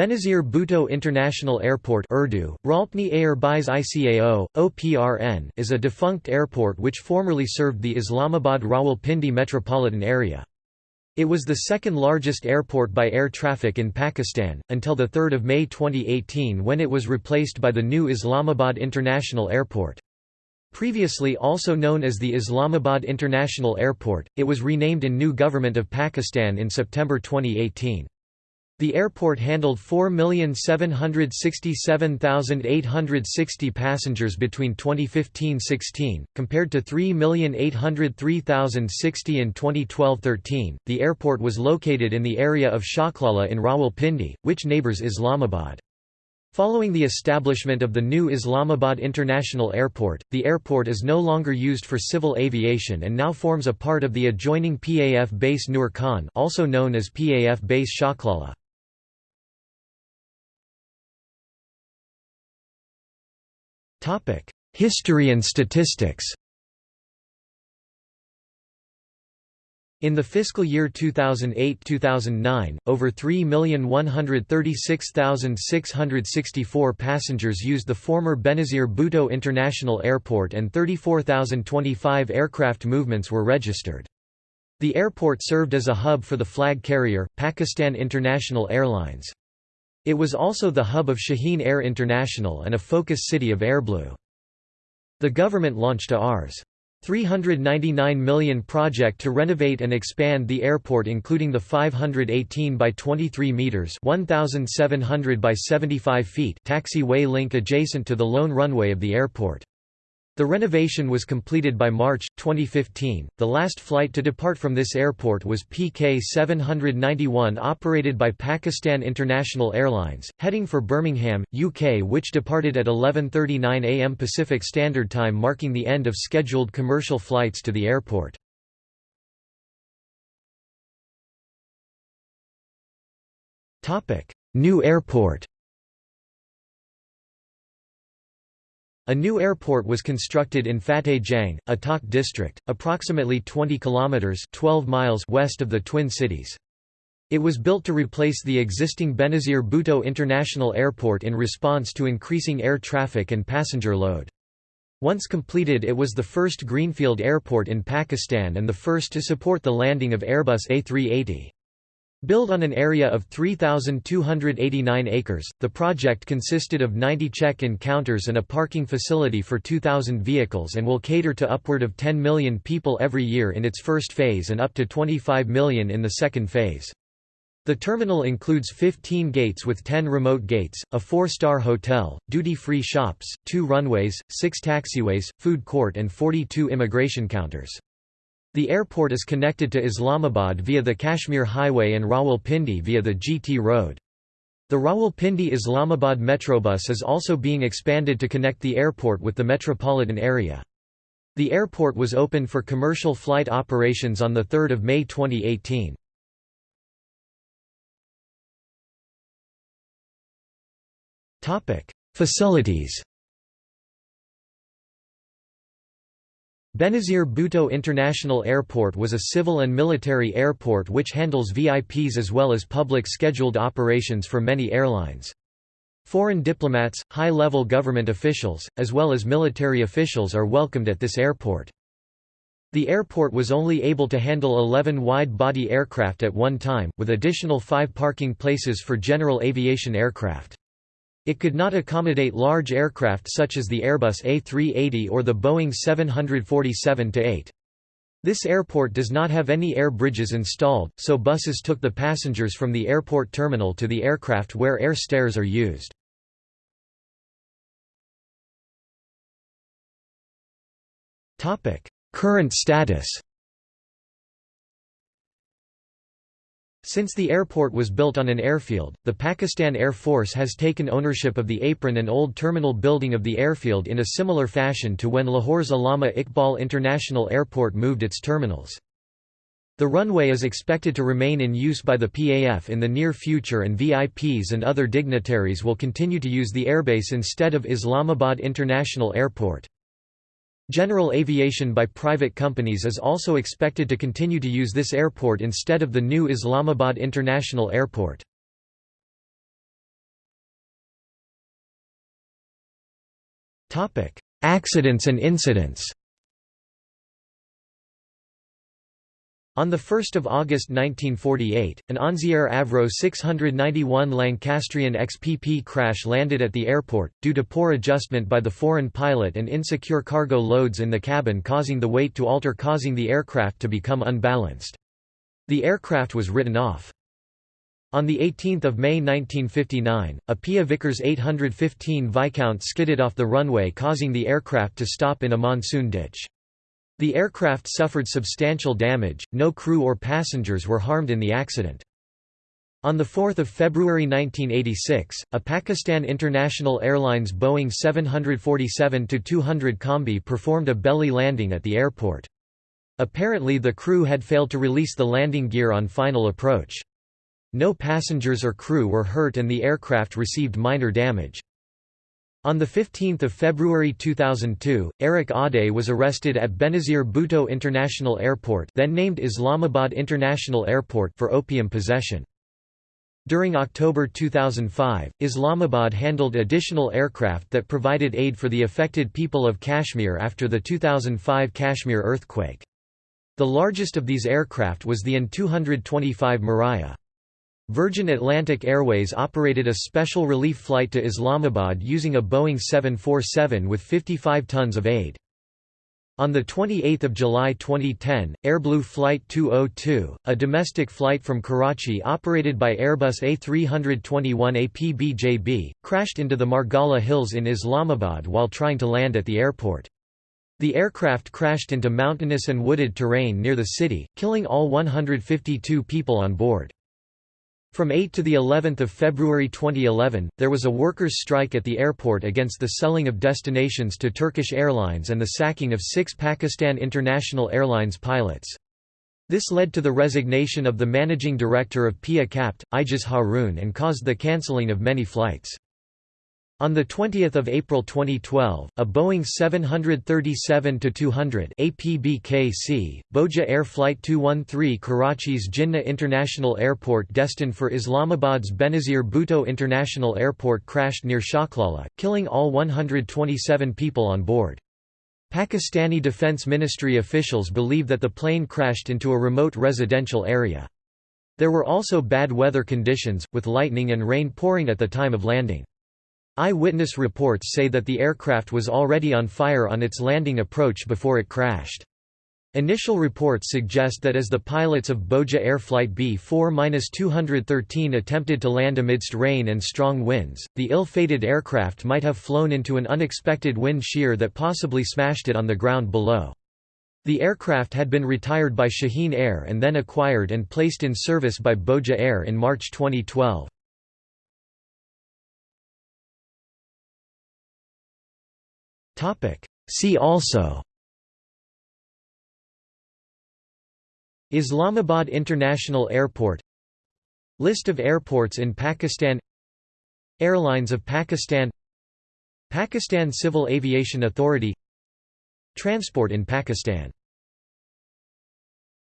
Benazir Bhutto International Airport Urdu, Air ICAO, OPRN is a defunct airport which formerly served the Islamabad Rawalpindi metropolitan area. It was the second largest airport by air traffic in Pakistan, until 3 May 2018 when it was replaced by the new Islamabad International Airport. Previously also known as the Islamabad International Airport, it was renamed in new Government of Pakistan in September 2018. The airport handled 4,767,860 passengers between 2015-16, compared to 3,803,060 in 2012-13. The airport was located in the area of Shaklala in Rawalpindi, which neighbors Islamabad. Following the establishment of the new Islamabad International Airport, the airport is no longer used for civil aviation and now forms a part of the adjoining PAF base Nur Khan also known as PAF base Shaklala. History and statistics In the fiscal year 2008–2009, over 3,136,664 passengers used the former Benazir Bhutto International Airport and 34,025 aircraft movements were registered. The airport served as a hub for the flag carrier, Pakistan International Airlines. It was also the hub of Shaheen Air International and a focus city of Airblue. The government launched a Rs. 399 million project to renovate and expand the airport including the 518 by 23 meters 1700 by 75 feet taxiway link adjacent to the lone runway of the airport. The renovation was completed by March 2015. The last flight to depart from this airport was PK 791 operated by Pakistan International Airlines, heading for Birmingham, UK, which departed at 11:39 a.m. Pacific Standard Time, marking the end of scheduled commercial flights to the airport. Topic: New airport. A new airport was constructed in Fateh Jang, Attock district, approximately 20 kilometers (12 miles) west of the twin cities. It was built to replace the existing Benazir Bhutto International Airport in response to increasing air traffic and passenger load. Once completed it was the first greenfield airport in Pakistan and the first to support the landing of Airbus A380. Built on an area of 3,289 acres, the project consisted of 90 check-in counters and a parking facility for 2,000 vehicles and will cater to upward of 10 million people every year in its first phase and up to 25 million in the second phase. The terminal includes 15 gates with 10 remote gates, a four-star hotel, duty-free shops, two runways, six taxiways, food court and 42 immigration counters. The airport is connected to Islamabad via the Kashmir Highway and Rawalpindi via the GT Road. The Rawalpindi Islamabad Metrobus is also being expanded to connect the airport with the metropolitan area. The airport was opened for commercial flight operations on 3 May 2018. Facilities Benazir Bhutto International Airport was a civil and military airport which handles VIPs as well as public scheduled operations for many airlines. Foreign diplomats, high-level government officials, as well as military officials are welcomed at this airport. The airport was only able to handle 11 wide-body aircraft at one time, with additional five parking places for general aviation aircraft. It could not accommodate large aircraft such as the Airbus A380 or the Boeing 747-8. This airport does not have any air bridges installed, so buses took the passengers from the airport terminal to the aircraft where air stairs are used. Current status Since the airport was built on an airfield, the Pakistan Air Force has taken ownership of the apron and old terminal building of the airfield in a similar fashion to when Lahore's Allama Iqbal International Airport moved its terminals. The runway is expected to remain in use by the PAF in the near future and VIPs and other dignitaries will continue to use the airbase instead of Islamabad International Airport. General aviation by private companies is also expected to continue to use this airport instead of the new Islamabad International Airport. Accidents and incidents On 1 August 1948, an Onze Avro 691 Lancastrian XPP crash landed at the airport, due to poor adjustment by the foreign pilot and insecure cargo loads in the cabin causing the weight to alter causing the aircraft to become unbalanced. The aircraft was written off. On 18 May 1959, a Pia Vickers 815 Viscount skidded off the runway causing the aircraft to stop in a monsoon ditch. The aircraft suffered substantial damage, no crew or passengers were harmed in the accident. On 4 February 1986, a Pakistan International Airlines Boeing 747-200 Combi performed a belly landing at the airport. Apparently the crew had failed to release the landing gear on final approach. No passengers or crew were hurt and the aircraft received minor damage. On 15 February 2002, Eric Aude was arrested at Benazir Bhutto International Airport then named Islamabad International Airport for opium possession. During October 2005, Islamabad handled additional aircraft that provided aid for the affected people of Kashmir after the 2005 Kashmir earthquake. The largest of these aircraft was the An-225 Mriya. Virgin Atlantic Airways operated a special relief flight to Islamabad using a Boeing 747 with 55 tons of aid. On 28 July 2010, Airblue Flight 202, a domestic flight from Karachi operated by Airbus A321 APBJB, crashed into the Margalla Hills in Islamabad while trying to land at the airport. The aircraft crashed into mountainous and wooded terrain near the city, killing all 152 people on board. From 8 to the 11th of February 2011, there was a workers' strike at the airport against the selling of destinations to Turkish Airlines and the sacking of six Pakistan International Airlines pilots. This led to the resignation of the managing director of PIA CAPT, Ijaz Haroon and caused the cancelling of many flights. On 20 April 2012, a Boeing 737-200 APBKC, Bhoja Air Flight 213 Karachi's Jinnah International Airport destined for Islamabad's Benazir Bhutto International Airport crashed near Shaklala, killing all 127 people on board. Pakistani Defence Ministry officials believe that the plane crashed into a remote residential area. There were also bad weather conditions, with lightning and rain pouring at the time of landing. Eyewitness reports say that the aircraft was already on fire on its landing approach before it crashed. Initial reports suggest that as the pilots of Bhoja Air Flight B-4-213 attempted to land amidst rain and strong winds, the ill-fated aircraft might have flown into an unexpected wind shear that possibly smashed it on the ground below. The aircraft had been retired by Shaheen Air and then acquired and placed in service by Bhoja Air in March 2012. See also Islamabad International Airport List of airports in Pakistan Airlines of Pakistan Pakistan Civil Aviation Authority Transport in Pakistan